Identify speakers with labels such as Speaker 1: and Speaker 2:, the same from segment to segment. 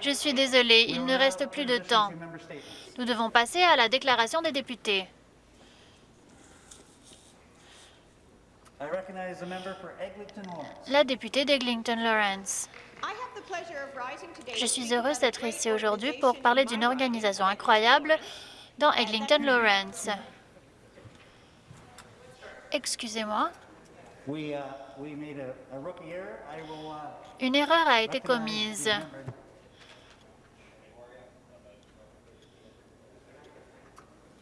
Speaker 1: Je suis désolée, il ne reste plus de temps. Nous devons passer à la déclaration des députés. La députée d'Eglinton Lawrence. Je suis heureuse d'être ici aujourd'hui pour parler d'une organisation incroyable dans Eglinton Lawrence. Excusez-moi. Une erreur a été commise.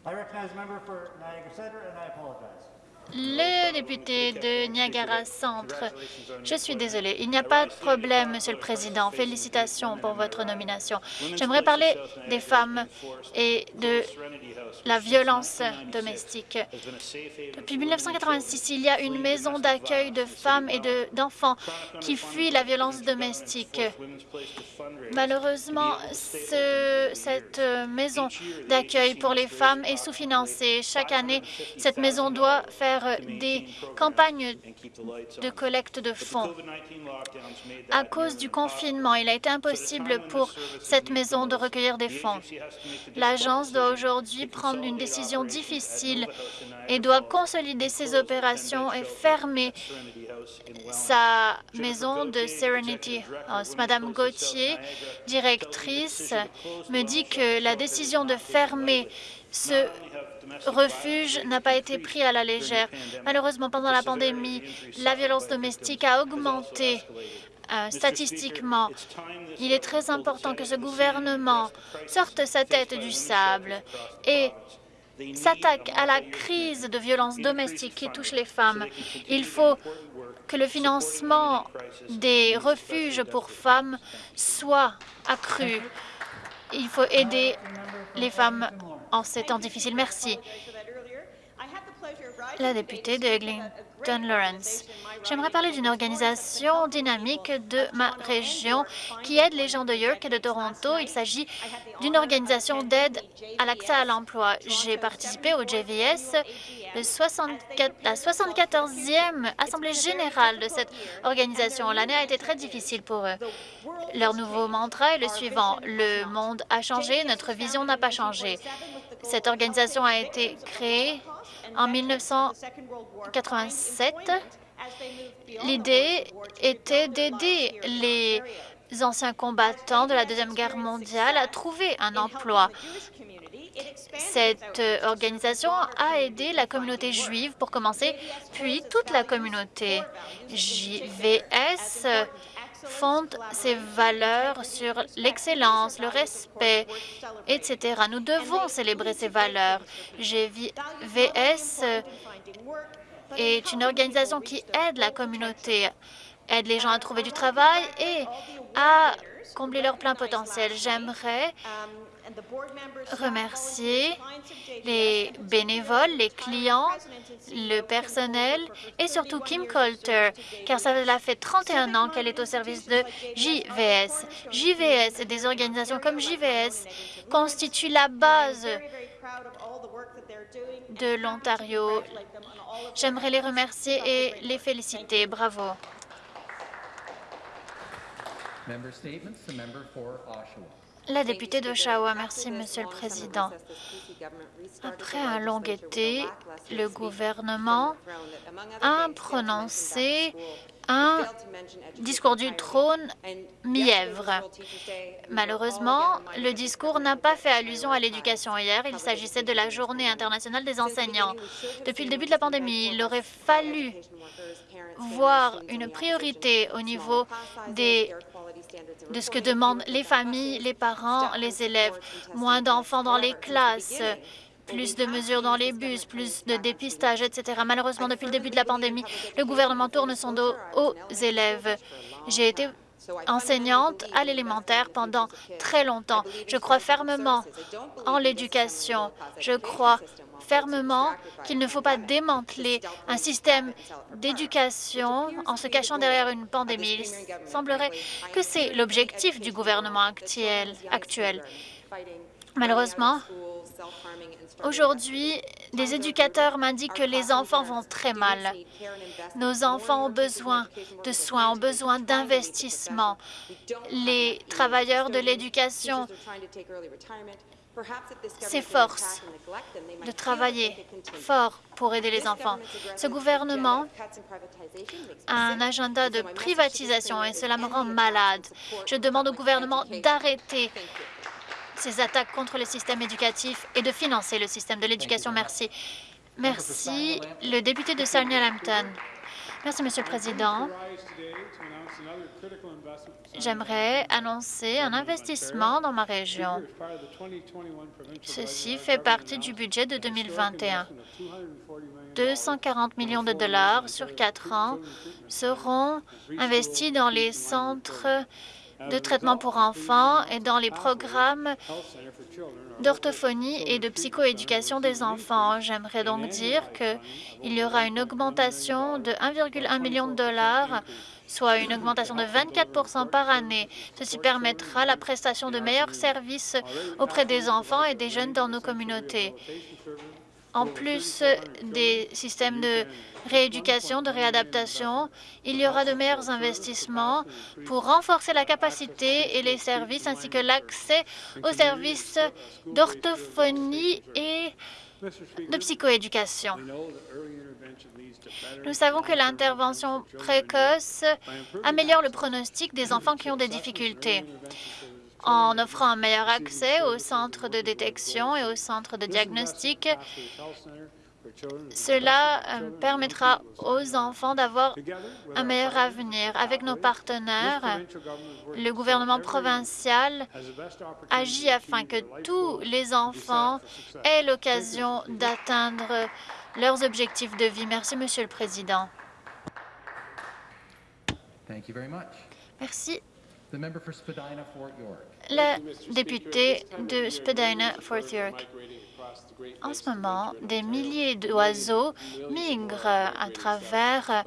Speaker 1: I recognize member for Niagara Centre, and I apologize. Le député de Niagara Centre. Je suis désolée. Il n'y a pas de problème, Monsieur le Président. Félicitations pour votre nomination. J'aimerais parler des femmes et de la violence domestique. Depuis 1986, il y a une maison d'accueil de femmes et d'enfants qui fuient la violence domestique. Malheureusement, cette maison d'accueil pour les femmes est sous-financée. Chaque année, cette maison doit faire des campagnes de collecte de fonds. À cause du confinement, il a été impossible pour cette maison de recueillir des fonds. L'agence doit aujourd'hui prendre une décision difficile et doit consolider ses opérations et fermer sa maison de Serenity House. Madame Gauthier, directrice, me dit que la décision de fermer ce refuge n'a pas été pris à la légère. Malheureusement, pendant la pandémie, la violence domestique a augmenté euh, statistiquement. Il est très important que ce gouvernement sorte sa tête du sable et s'attaque à la crise de violence domestique qui touche les femmes. Il faut que le financement des refuges pour femmes soit accru. Il faut aider les femmes en ces temps difficiles. Merci. La députée de Eglinton Lawrence. J'aimerais parler d'une organisation dynamique de ma région qui aide les gens de York et de Toronto. Il s'agit d'une organisation d'aide à l'accès à l'emploi. J'ai participé au JVS, le 64, la 74e Assemblée générale de cette organisation. L'année a été très difficile pour eux. Leur nouveau mantra est le suivant. Le monde a changé, notre vision n'a pas changé. Cette organisation a été créée en 1987. L'idée était d'aider les anciens combattants de la Deuxième Guerre mondiale à trouver un emploi. Cette organisation a aidé la communauté juive pour commencer, puis toute la communauté. JVS fonde ses valeurs sur l'excellence, le respect, etc. Nous devons célébrer ces valeurs. GVS est une organisation qui aide la communauté, aide les gens à trouver du travail et à combler leur plein potentiel. J'aimerais remercier les bénévoles, les clients, le personnel et surtout Kim Coulter, car ça fait 31 ans qu'elle est au service de JVS. JVS et des organisations comme JVS constituent la base de l'Ontario. J'aimerais les remercier et les féliciter. Bravo. La députée d'Oshawa, merci, Monsieur le Président. Après un long été, le gouvernement a prononcé un discours du trône mièvre. Malheureusement, le discours n'a pas fait allusion à l'éducation hier. Il s'agissait de la Journée internationale des enseignants. Depuis le début de la pandémie, il aurait fallu voir une priorité au niveau des de ce que demandent les familles, les parents, les élèves. Moins d'enfants dans les classes, plus de mesures dans les bus, plus de dépistage, etc. Malheureusement, depuis le début de la pandémie, le gouvernement tourne son dos aux élèves. J'ai été enseignante à l'élémentaire pendant très longtemps. Je crois fermement en l'éducation. Je crois fermement qu'il ne faut pas démanteler un système d'éducation en se cachant derrière une pandémie. Il semblerait que c'est l'objectif du gouvernement actuel. Malheureusement, aujourd'hui, des éducateurs m'indiquent que les enfants vont très mal. Nos enfants ont besoin de soins, ont besoin d'investissement. Les travailleurs de l'éducation s'efforcent de travailler fort pour aider les enfants. Ce gouvernement a un agenda de privatisation et cela me rend malade. Je demande au gouvernement d'arrêter ces attaques contre le système éducatif et de financer le système de l'éducation. Merci. Merci. Le député de Sarnia-Lambton. Merci, Monsieur le Président. J'aimerais annoncer un investissement dans ma région. Ceci fait partie du budget de 2021. 240 millions de dollars sur quatre ans seront investis dans les centres de traitement pour enfants et dans les programmes d'orthophonie et de psychoéducation des enfants. J'aimerais donc dire qu'il y aura une augmentation de 1,1 million de dollars soit une augmentation de 24% par année. Ceci permettra la prestation de meilleurs services auprès des enfants et des jeunes dans nos communautés. En plus des systèmes de rééducation, de réadaptation, il y aura de meilleurs investissements pour renforcer la capacité et les services ainsi que l'accès aux services d'orthophonie et de psychoéducation. Nous savons que l'intervention précoce améliore le pronostic des enfants qui ont des difficultés en offrant un meilleur accès aux centres de détection et aux centres de diagnostic. Cela euh, permettra aux enfants d'avoir un meilleur avenir. Avec nos partenaires, le gouvernement provincial agit afin que tous les enfants aient l'occasion d'atteindre leurs objectifs de vie. Merci, Monsieur le Président. Merci. La députée de Spadina-Fort York. En ce moment, des milliers d'oiseaux migrent à travers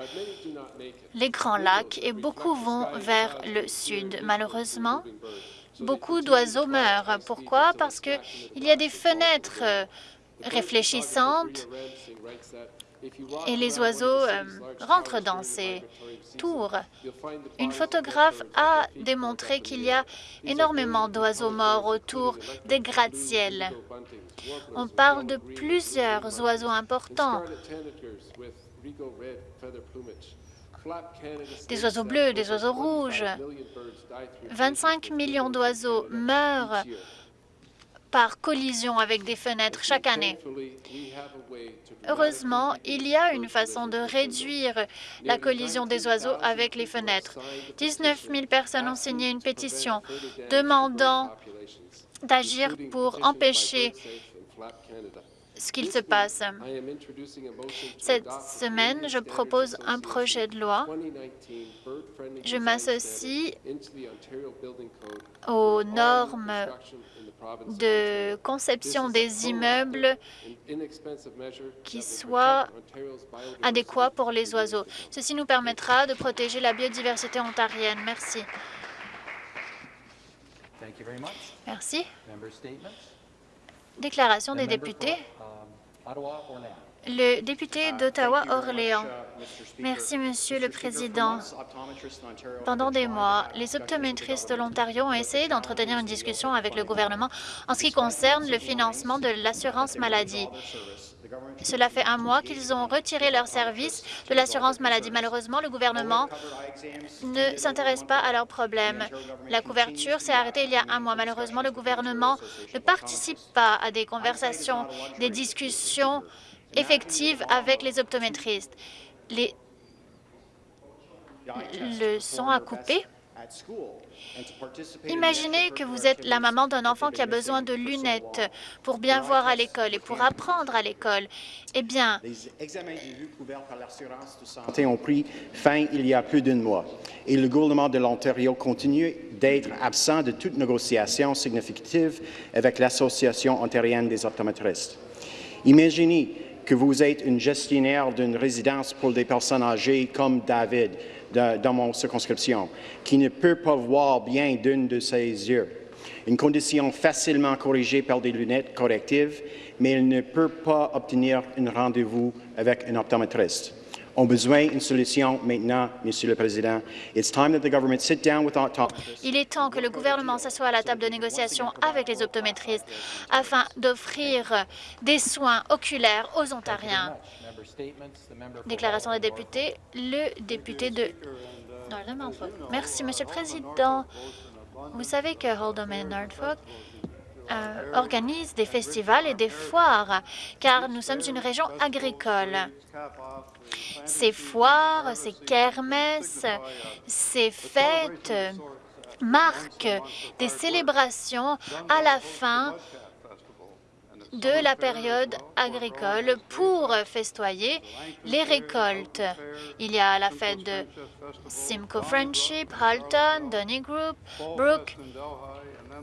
Speaker 1: les Grands Lacs et beaucoup vont vers le sud. Malheureusement, beaucoup d'oiseaux meurent. Pourquoi? Parce qu'il y a des fenêtres réfléchissantes et les oiseaux euh, rentrent dans ces tours. Une photographe a démontré qu'il y a énormément d'oiseaux morts autour des gratte-ciels. On parle de plusieurs oiseaux importants. Des oiseaux bleus, des oiseaux rouges. 25 millions d'oiseaux meurent par collision avec des fenêtres chaque année. Heureusement, il y a une façon de réduire la collision des oiseaux avec les fenêtres. 19 000 personnes ont signé une pétition demandant d'agir pour empêcher ce qu'il se passe. Cette semaine, je propose un projet de loi. Je m'associe aux normes de conception des immeubles qui soient adéquats pour les oiseaux. Ceci nous permettra de protéger la biodiversité ontarienne. Merci. Merci. Déclaration des députés. Le député d'Ottawa-Orléans. Merci, Monsieur le Président. Pendant des mois, les optométristes de l'Ontario ont essayé d'entretenir une discussion avec le gouvernement en ce qui concerne le financement de l'assurance maladie. Cela fait un mois qu'ils ont retiré leur service de l'assurance maladie. Malheureusement, le gouvernement ne s'intéresse pas à leurs problèmes. La couverture s'est arrêtée il y a un mois. Malheureusement, le gouvernement ne participe pas à des conversations, des discussions effective avec les optométristes. Les le son a coupé. Imaginez que vous êtes la maman d'un enfant qui a besoin de lunettes pour bien voir à l'école et pour apprendre à l'école. Eh bien,
Speaker 2: les examens de vue couverts par l'assurance de santé ont pris fin il y a plus d'un mois et le gouvernement de l'Ontario continue d'être absent de toute négociation significative avec l'Association ontarienne des optométristes. Imaginez que vous êtes une gestionnaire d'une résidence pour des personnes âgées comme David dans mon circonscription, qui ne peut pas voir bien d'une de ses yeux. Une condition facilement corrigée par des lunettes correctives, mais elle ne peut pas obtenir un rendez-vous avec un optométriste ont besoin d'une solution maintenant, Monsieur le Président.
Speaker 1: Il est temps que le gouvernement s'assoie à la table de négociation avec les optométristes afin d'offrir des soins oculaires aux Ontariens. Déclaration des députés, le député de Merci, Monsieur le Président. Vous savez que Hold'em et Norfolk euh, organise des festivals et des foires, car nous sommes une région agricole. Ces foires, ces kermesses, ces fêtes marquent des célébrations à la fin de la période agricole pour festoyer les récoltes. Il y a la fête de Simcoe Friendship, Halton, Donnygroup, Brook,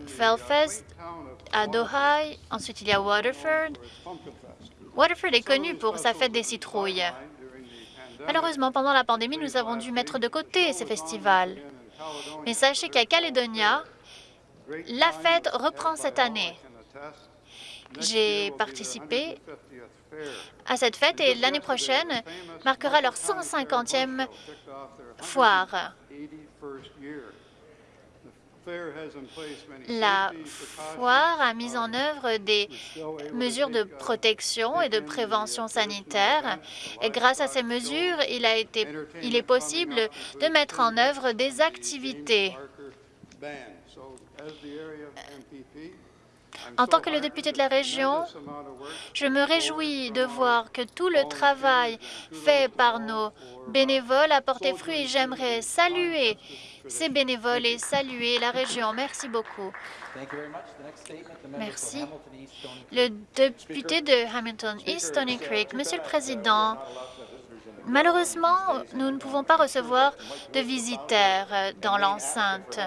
Speaker 1: Fellfest, à Doha. Ensuite, il y a Waterford. Waterford est connu pour sa fête des citrouilles. Malheureusement, pendant la pandémie, nous avons dû mettre de côté ces festivals. Mais sachez qu'à Caledonia, la fête reprend cette année. J'ai participé à cette fête et l'année prochaine marquera leur 150e foire. La foire a mis en œuvre des mesures de protection et de prévention sanitaire. Et grâce à ces mesures, il, il est possible de mettre en œuvre des activités. En tant que le député de la région, je me réjouis de voir que tout le travail fait par nos bénévoles a porté fruit et j'aimerais saluer ces bénévoles et saluer la région. Merci beaucoup. Merci. Le député de Hamilton East, Tony Creek. Monsieur le Président, Malheureusement, nous ne pouvons pas recevoir de visiteurs dans l'enceinte.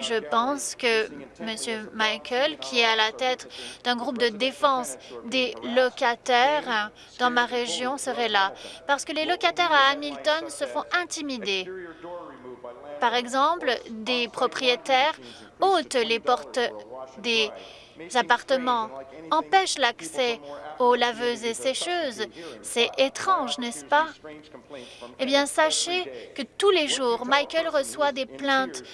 Speaker 1: Je pense que M. Michael, qui est à la tête d'un groupe de défense des locataires dans ma région, serait là, parce que les locataires à Hamilton se font intimider. Par exemple, des propriétaires ôtent les portes des appartements, empêchent l'accès aux laveuses et sécheuses. C'est étrange, n'est-ce pas? Eh bien, sachez que tous les jours, Michael reçoit des plaintes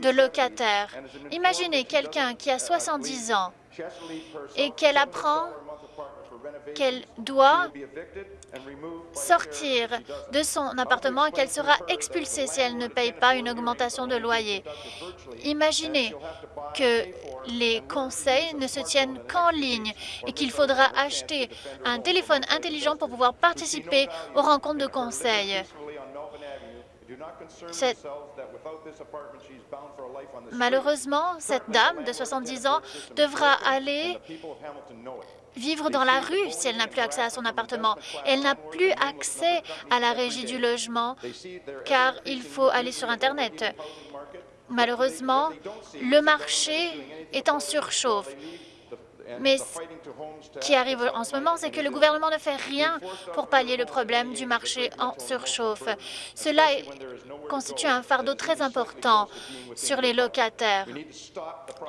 Speaker 1: de locataires. Imaginez quelqu'un qui a 70 ans et qu'elle apprend qu'elle doit sortir de son appartement et qu'elle sera expulsée si elle ne paye pas une augmentation de loyer. Imaginez que les conseils ne se tiennent qu'en ligne et qu'il faudra acheter un téléphone intelligent pour pouvoir participer aux rencontres de conseils. Malheureusement, cette dame de 70 ans devra aller vivre dans la rue si elle n'a plus accès à son appartement. Elle n'a plus accès à la régie du logement car il faut aller sur Internet. Malheureusement, le marché est en surchauffe. Mais ce qui arrive en ce moment, c'est que le gouvernement ne fait rien pour pallier le problème du marché en surchauffe. Cela constitue un fardeau très important sur les locataires.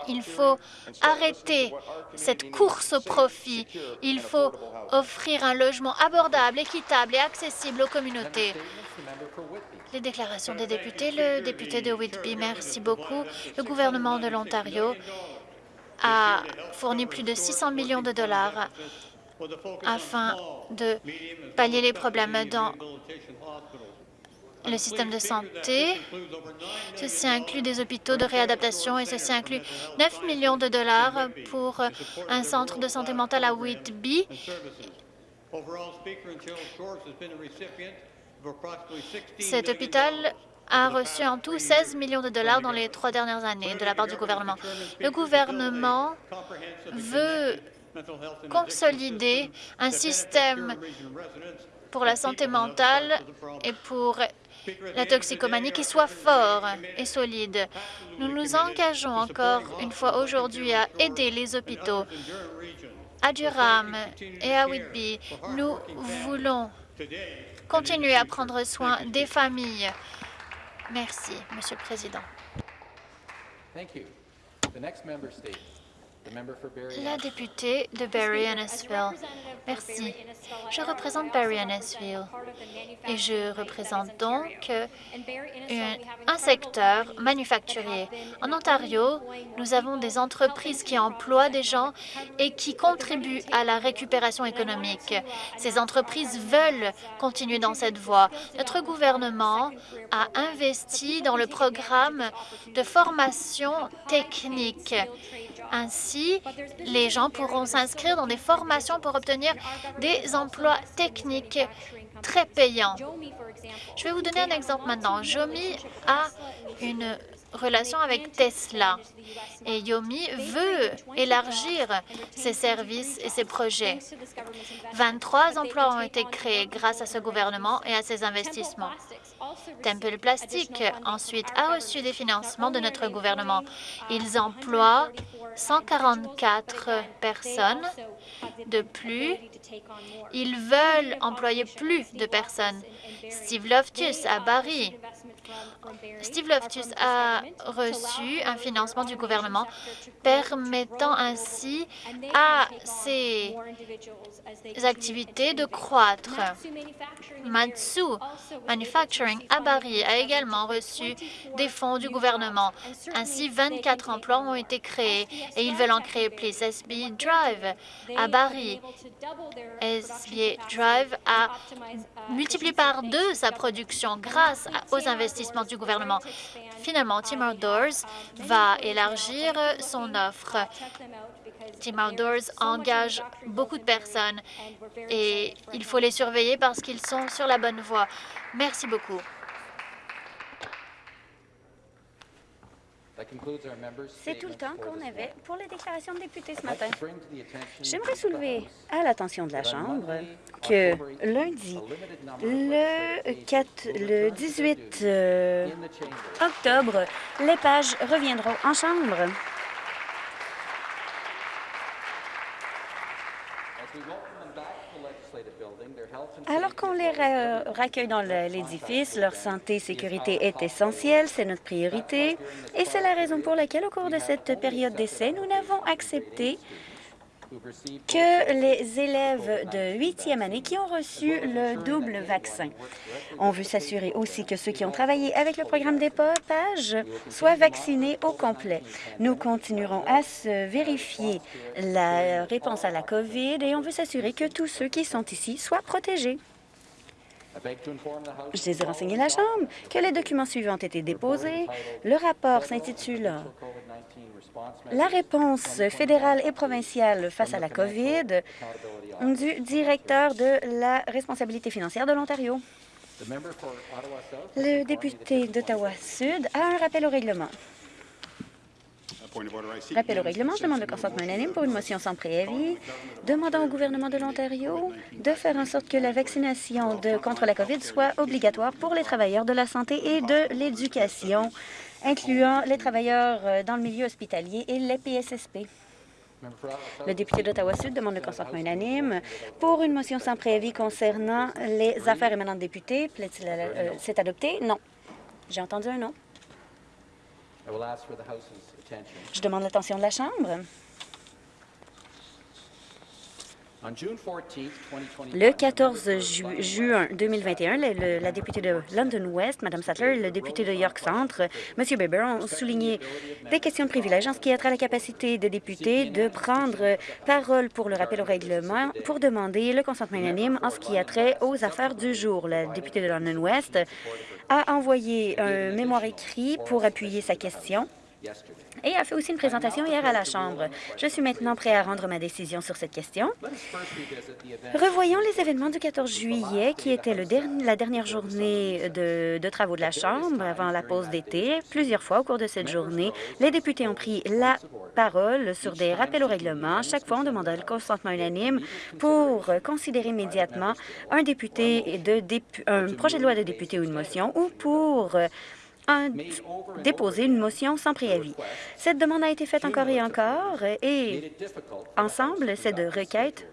Speaker 1: Il faut arrêter cette course au profit. Il faut offrir un logement abordable, équitable et accessible aux communautés. Les déclarations des députés. Le député de Whitby, merci beaucoup. Le gouvernement de l'Ontario a fourni plus de 600 millions de dollars afin de pallier les problèmes dans le système de santé. Ceci inclut des hôpitaux de réadaptation et ceci inclut 9 millions de dollars pour un centre de santé mentale à Whitby. Cet hôpital a reçu en tout 16 millions de dollars dans les trois dernières années de la part du gouvernement. Le gouvernement veut consolider un système pour la santé mentale et pour la toxicomanie qui soit fort et solide. Nous nous engageons encore une fois aujourd'hui à aider les hôpitaux à Durham et à Whitby. Nous voulons continuer à prendre soin des familles Merci, Monsieur le Président. La députée de Barry-Annisville. Merci. Je représente Barry-Annisville et je représente donc un, secteur manufacturier. En Ontario, nous avons des entreprises qui emploient des gens et qui contribuent à la récupération économique. Ces entreprises veulent continuer dans cette voie. Notre gouvernement a investi dans le programme de formation technique ainsi, les gens pourront s'inscrire dans des formations pour obtenir des emplois techniques très payants. Je vais vous donner un exemple maintenant. Jomi a une relation avec Tesla et Yomi veut élargir ses services et ses projets. 23 emplois ont été créés grâce à ce gouvernement et à ses investissements. Temple Plastique, ensuite, a reçu des financements de notre gouvernement. Ils emploient 144 personnes de plus. Ils veulent employer plus de personnes. Steve Loftus à Barrie. Steve Loftus a reçu un financement du gouvernement permettant ainsi à ses activités de croître. Matsu Manufacturing à Barrie a également reçu des fonds du gouvernement. Ainsi, 24 emplois ont été créés et ils veulent en créer plus. SB Drive à Barrie. SB Drive a multiplié par deux sa production grâce aux investissements du gouvernement. Finalement, Tim Outdoors va élargir son offre. Tim Outdoors engage beaucoup de personnes et il faut les surveiller parce qu'ils sont sur la bonne voie. Merci beaucoup.
Speaker 3: C'est tout le temps qu'on avait pour les déclarations de députés ce matin. J'aimerais soulever à l'attention de la Chambre que lundi, le, 4, le 18 euh, octobre, les pages reviendront en Chambre. Qu'on les raccueille dans l'édifice, leur santé et sécurité est essentielle, c'est notre priorité, et c'est la raison pour laquelle, au cours de cette période d'essai, nous n'avons accepté que les élèves de huitième année qui ont reçu le double vaccin. On veut s'assurer aussi que ceux qui ont travaillé avec le programme d'épotage soient vaccinés au complet. Nous continuerons à se vérifier la réponse à la COVID et on veut s'assurer que tous ceux qui sont ici soient protégés. Je désire renseigner la Chambre que les documents suivants ont été déposés. Le rapport s'intitule La réponse fédérale et provinciale face à la COVID du directeur de la responsabilité financière de l'Ontario. Le député d'Ottawa-Sud a un rappel au règlement. Rappel au règlement, je demande le consentement unanime pour une motion sans préavis demandant au gouvernement de l'Ontario de faire en sorte que la vaccination de, contre la COVID soit obligatoire pour les travailleurs de la santé et de l'éducation, incluant les travailleurs euh, dans le milieu hospitalier et les PSSP. Le député d'Ottawa-Sud demande le consentement unanime pour une motion sans préavis concernant les affaires émanant de députés. Euh, c'est adopté? Non. J'ai entendu un non. Je demande l'attention de la Chambre. Le 14 juin 2021, la députée de London West, Mme Sattler, et le député de York Centre, M. Bieber, ont souligné des questions de privilège en ce qui a trait à la capacité des députés de prendre parole pour le rappel au règlement pour demander le consentement unanime en ce qui a trait aux affaires du jour. La députée de London West a envoyé un mémoire écrit pour appuyer sa question et a fait aussi une présentation hier à la Chambre. Je suis maintenant prêt à rendre ma décision sur cette question. Revoyons les événements du 14 juillet, qui était la dernière journée de, de travaux de la Chambre avant la pause d'été. Plusieurs fois au cours de cette journée, les députés ont pris la parole sur des rappels au règlement. Chaque fois, on demandait le consentement unanime pour considérer immédiatement un député de un projet de loi de député ou une motion ou pour déposer une motion sans préavis. Cette demande a été faite encore et encore et ensemble, ces deux requêtes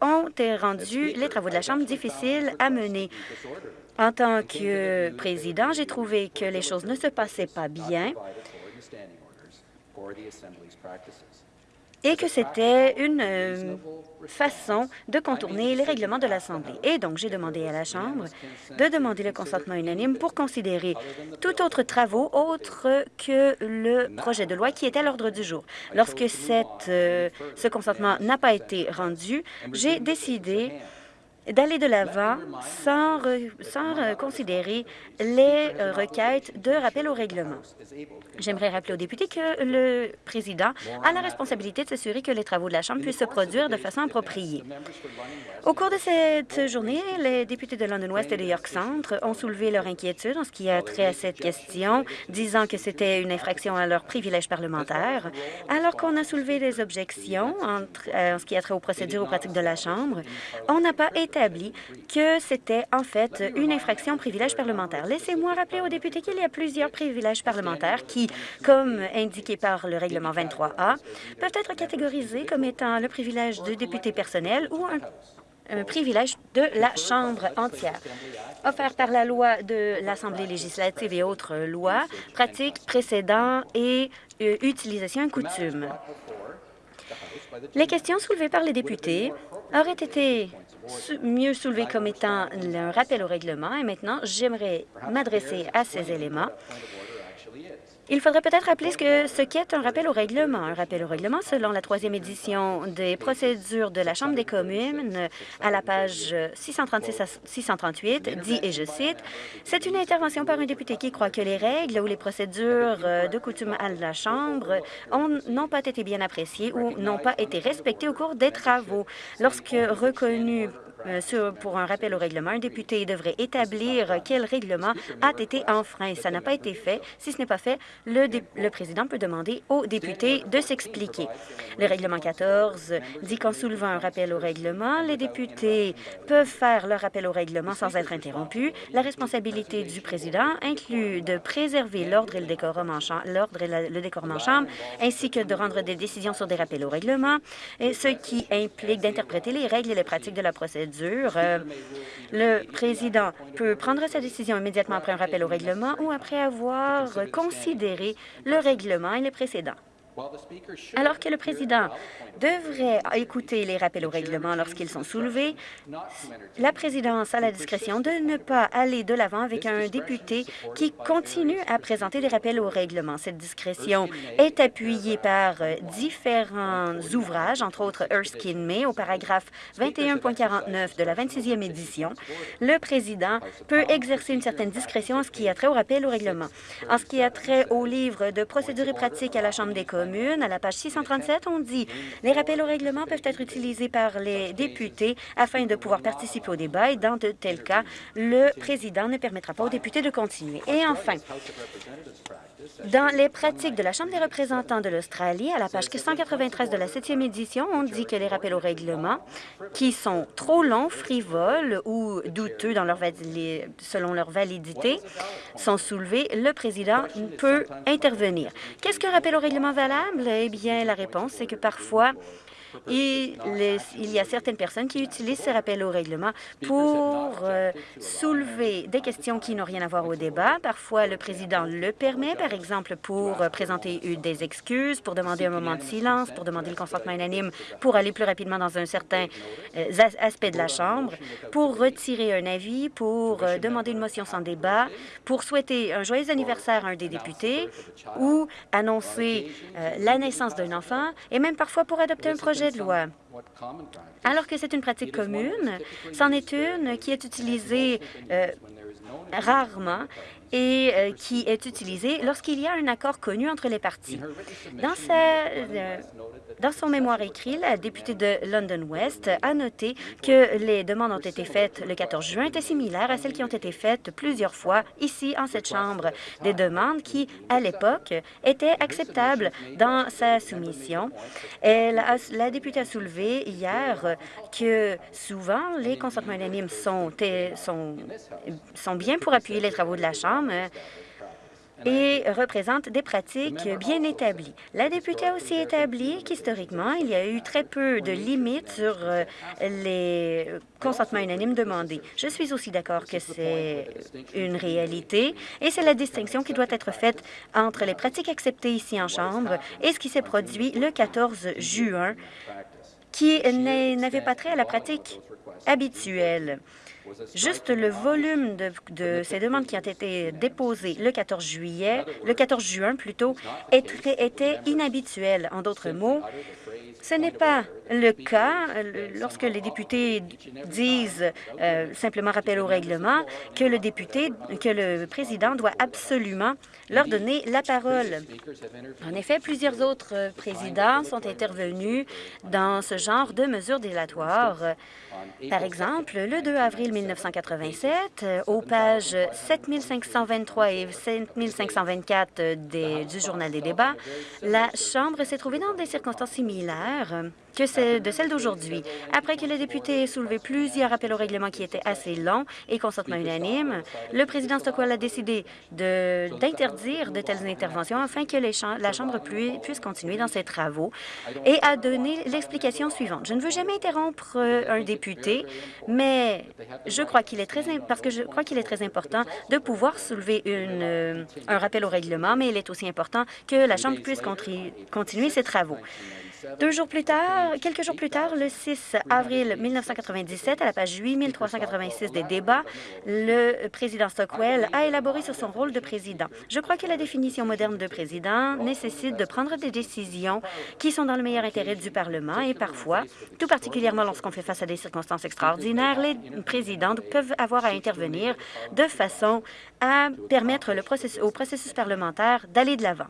Speaker 3: ont rendu les travaux de la Chambre difficiles à mener. En tant que président, j'ai trouvé que les choses ne se passaient pas bien et que c'était une euh, façon de contourner les règlements de l'Assemblée. Et donc, j'ai demandé à la Chambre de demander le consentement unanime pour considérer tout autre travaux autre que le projet de loi qui est à l'ordre du jour. Lorsque euh, ce consentement n'a pas été rendu, j'ai décidé d'aller de l'avant sans, sans considérer les euh, requêtes de rappel au règlement. J'aimerais rappeler aux députés que le président a la responsabilité de s'assurer que les travaux de la Chambre puissent se produire de façon appropriée. Au cours de cette journée, les députés de London West et de York Centre ont soulevé leur inquiétude en ce qui a trait à cette question, disant que c'était une infraction à leur privilège parlementaire, alors qu'on a soulevé des objections euh, en ce qui a trait aux procédures aux pratiques de la Chambre. On n'a pas que c'était en fait une infraction au privilège parlementaire. Laissez-moi rappeler aux députés qu'il y a plusieurs privilèges parlementaires qui, comme indiqué par le règlement 23A, peuvent être catégorisés comme étant le privilège de député personnel ou un un privilège de la Chambre entière. Offert par la loi de l'Assemblée législative et autres lois, pratiques, précédents et euh, utilisation et coutumes. Les questions soulevées par les députés auraient été mieux soulevées comme étant un rappel au règlement. Et maintenant, j'aimerais m'adresser à ces éléments il faudrait peut-être rappeler ce qu'est ce un rappel au règlement. Un rappel au règlement, selon la troisième édition des procédures de la Chambre des communes, à la page 636 à 638, dit, et je cite, « C'est une intervention par un député qui croit que les règles ou les procédures euh, de coutume à la Chambre n'ont pas été bien appréciées ou n'ont pas été respectées au cours des travaux. Lorsque reconnu euh, pour un rappel au règlement, un député devrait établir quel règlement a été enfreint. Ça n'a pas été fait. Si ce n'est pas fait, le, président peut demander au député de s'expliquer. Le règlement 14 dit qu'en soulevant un rappel au règlement, les députés peuvent faire leur rappel au règlement sans être interrompus. La responsabilité du président inclut de préserver l'ordre et le décorum en en chambre, ainsi que de rendre des décisions sur des rappels au règlement, et ce qui implique d'interpréter les règles et les pratiques de la procédure euh, le président peut prendre sa décision immédiatement après un rappel au règlement ou après avoir considéré le règlement et les précédents. Alors que le président devrait écouter les rappels au règlement lorsqu'ils sont soulevés, la présidence a la discrétion de ne pas aller de l'avant avec un député qui continue à présenter des rappels au règlement. Cette discrétion est appuyée par différents ouvrages, entre autres Erskine May, au paragraphe 21.49 de la 26e édition. Le président peut exercer une certaine discrétion en ce qui a trait au rappel au règlement. En ce qui a trait au livre de procédures et pratiques à la Chambre des communes, à la page 637, on dit « Les rappels au règlement peuvent être utilisés par les députés afin de pouvoir participer au débat et dans de tels cas, le président ne permettra pas aux députés de continuer. » Et enfin, dans les pratiques de la Chambre des représentants de l'Australie, à la page 193 de la 7e édition, on dit que les rappels au règlement qui sont trop longs, frivoles ou douteux selon leur validité sont soulevés. Le président peut intervenir. Qu'est-ce qu'un rappel au règlement valable? Eh bien, la réponse, c'est que parfois, il, il, y a certaines personnes qui utilisent ces rappels au règlement pour euh, soulever des questions qui n'ont rien à voir au débat. Parfois, le président le permet, par exemple, pour euh, présenter des excuses, pour demander un moment de silence, pour demander le consentement unanime, pour aller plus rapidement dans un certain euh, aspect de la Chambre, pour retirer un avis, pour demander une motion sans débat, pour souhaiter un joyeux anniversaire à un des députés ou annoncer la naissance d'un enfant et même parfois pour adopter un projet Alors que c'est une pratique commune, c'en est une qui est utilisée euh, rarement et euh, qui est utilisée lorsqu'il y a un accord connu entre les partis. Dans, sa, euh, dans son mémoire écrit, la députée de London West a noté que les demandes ont été faites le 14 juin étaient similaires à celles qui ont été faites plusieurs fois ici, en cette Chambre, des demandes qui, à l'époque, étaient acceptables dans sa soumission. Elle la députée a soulevé hier que souvent, les consentements unanimes sont, sont, sont bien pour appuyer les travaux de la Chambre, et représente des pratiques bien établies. La députée a aussi établi qu'historiquement, il y a eu très peu de limites sur euh, les consentements unanimes demandés. Je suis aussi d'accord que c'est une réalité et c'est la distinction qui doit être faite entre les pratiques acceptées ici en Chambre et ce qui s'est produit le 14 juin qui n'avait pas trait à la pratique habituelle. Juste le volume de, ces demandes qui ont été déposées le 14 juillet, le 14 juin plutôt, était inhabituel. En d'autres mots, ce n'est pas le cas lorsque les députés disent euh, simplement rappel au règlement que le que le président doit absolument leur donner la parole. En effet, plusieurs autres présidents sont intervenus dans ce genre de mesures délatoires. Par exemple, le 2 avril 1987, euh, aux pages 7523 et 7524 du Journal des débats, la Chambre s'est trouvée dans des circonstances similaires que c'est de celle d'aujourd'hui. Après que les députés aient soulevé plusieurs appels au règlement qui étaient assez longs et consentement unanime, le président Stockwell a décidé d'interdire de, telles interventions afin que les la Chambre puisse continuer dans ses travaux. Et a donné l'explication suivante. Je ne veux jamais interrompre euh, un député, mais je crois qu'il est très parce que je crois qu'il est très important de pouvoir soulever euh, un rappel au règlement, mais il est aussi important que la Chambre puisse continuer ses travaux. Deux jours plus tard, quelques jours plus tard, le 6 avril 1997, à la page 8386 des débats, le président Stockwell a élaboré sur son rôle de président. Je crois que la définition moderne de président nécessite de prendre des décisions qui sont dans le meilleur intérêt du Parlement et parfois, tout particulièrement lorsqu'on fait face à des circonstances extraordinaires, les présidents peuvent avoir à intervenir de façon à permettre au processus parlementaire d'aller de l'avant.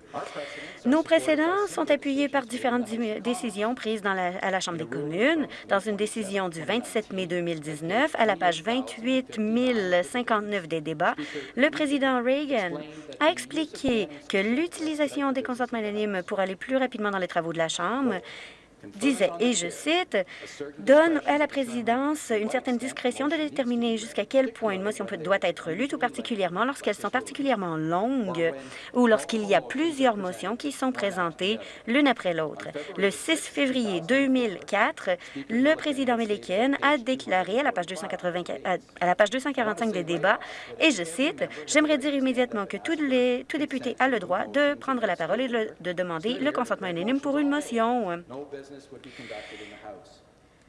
Speaker 3: Nos précédents sont appuyés par différentes décisions prises à la Chambre des communes. Dans une décision du 27 mai 2019, à la page 28 059 des débats, le président Reagan a expliqué que l'utilisation des consentements anonymes pour aller plus rapidement dans les travaux de la Chambre disait, et je cite, « donne à la présidence une certaine discrétion de déterminer jusqu'à quel point une motion doit être lue, tout particulièrement lorsqu'elles sont particulièrement longues ou lorsqu'il y a plusieurs motions qui sont présentées l'une après l'autre. » Le 6 février 2004, le président Milliken a déclaré à la page, 280, à la page 245 des débats, et je cite, « J'aimerais dire immédiatement que tous les tout député a le droit de prendre la parole et de demander le consentement unanime pour une motion. » business would be conducted in the House.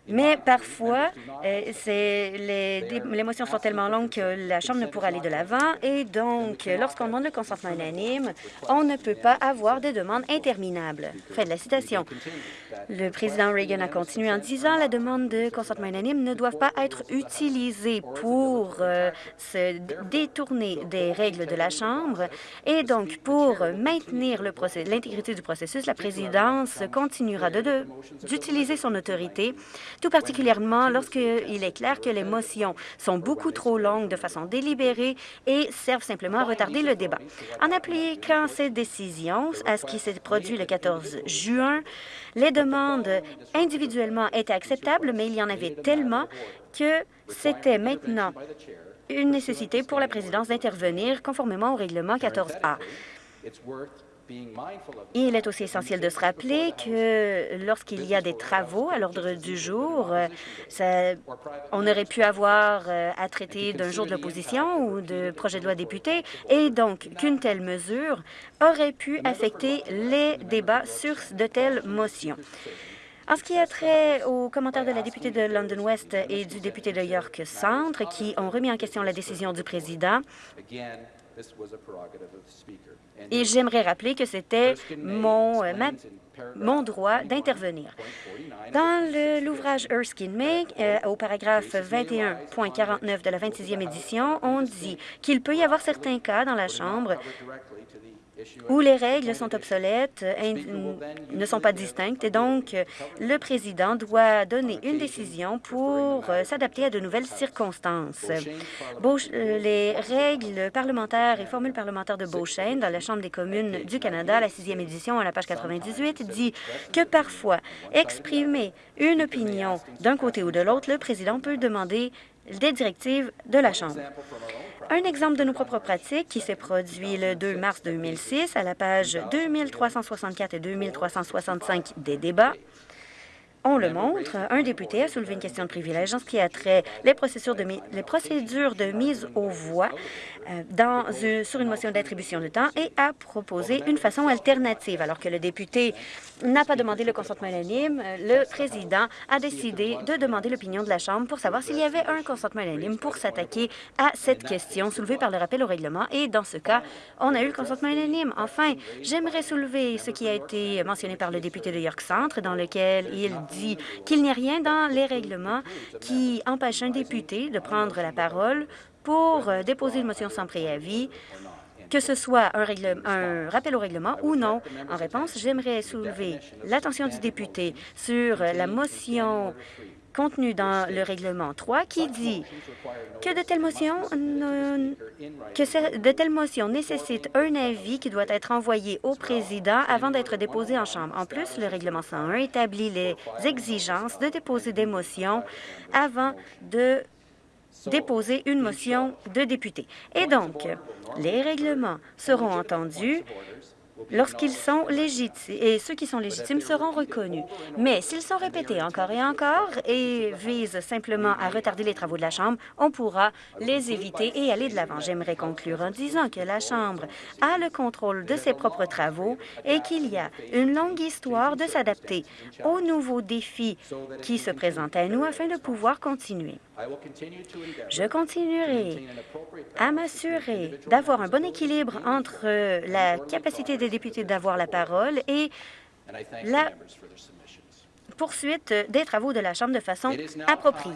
Speaker 3: Mais parfois, euh, les, motions sont tellement longues que la Chambre ne pourra aller de l'avant et donc, lorsqu'on demande le consentement unanime, on ne peut pas avoir de demandes interminables. Fin de la citation. Le président Reagan a continué en disant la demande de consentement unanime ne doit pas être utilisée pour euh, se détourner des règles de la Chambre et donc pour maintenir l'intégrité du processus, la présidence continuera d'utiliser son autorité tout particulièrement lorsqu'il est clair que les motions sont beaucoup trop longues de façon délibérée et servent simplement à retarder le débat. En appliquant ces décisions à ce qui s'est produit le 14 juin, les demandes individuellement étaient acceptables, mais il y en avait tellement que c'était maintenant une nécessité pour la présidence d'intervenir conformément au règlement 14A. Il est aussi essentiel de se rappeler que lorsqu'il y a des travaux à l'ordre du jour, on aurait pu avoir euh, à traiter d'un jour de l'opposition ou de projet de loi député, et donc qu'une telle mesure aurait pu affecter les débats sur de telles motions. En ce qui a trait aux commentaires de la députée de London West et du député de York Centre, qui ont remis en question la décision du président, et j'aimerais rappeler que c'était mon, euh, mon droit d'intervenir. Dans l'ouvrage Erskine May, euh, au paragraphe 21.49 de la 26e édition, on dit qu'il peut y avoir certains cas dans la Chambre où les règles sont obsolètes, ne sont pas distinctes, et donc le président doit donner une décision pour euh, s'adapter à de nouvelles circonstances. Euh, les règles parlementaires et formules parlementaires de Beauchesne dans la Chambre des communes du Canada, la sixième édition, à la page 98, dit que parfois, exprimer une opinion d'un côté ou de l'autre, le président peut demander des directives de la Chambre. Un exemple de nos propres pratiques qui s'est produit le 2 mars 2006 à la page 2364 et 2365 des débats on le montre, un député a soulevé une question de privilège en ce qui a trait les procédures de, mise aux voix euh, sur une motion d'attribution de temps et a proposé une façon alternative. Alors que le député n'a pas demandé le consentement unanime, le président a décidé de demander l'opinion de la Chambre pour savoir s'il y avait un consentement unanime pour s'attaquer à cette question soulevée par le rappel au règlement. Et dans ce cas, on a eu le consentement unanime. Enfin, j'aimerais soulever ce qui a été mentionné par le député de York Centre, dans lequel il dit qu'il n'y a rien dans les règlements qui empêche un député de prendre la parole pour euh, déposer une motion sans préavis que ce soit un, un, rappel au règlement ou non. En réponse, j'aimerais soulever l'attention du député sur la motion contenue dans le règlement 3 qui dit que de telles motions nécessitent un avis qui doit être envoyé au président avant d'être déposé en Chambre. En plus, le règlement 101 établit les exigences de déposer des motions avant de déposer une motion de député. Et donc, les règlements seront entendus lorsqu'ils sont légitimes, et ceux qui sont légitimes seront reconnus. Mais s'ils sont répétés encore et encore et visent simplement à retarder les travaux de la Chambre, on pourra les éviter et aller de l'avant. J'aimerais conclure en disant que la Chambre a le contrôle de ses propres travaux et qu'il y a une longue histoire de s'adapter aux nouveaux défis qui se présentent à nous afin de pouvoir continuer. Je continuerai à m'assurer d'avoir un bon équilibre entre la capacité des députés d'avoir la parole et la poursuite des travaux de la Chambre de façon appropriée.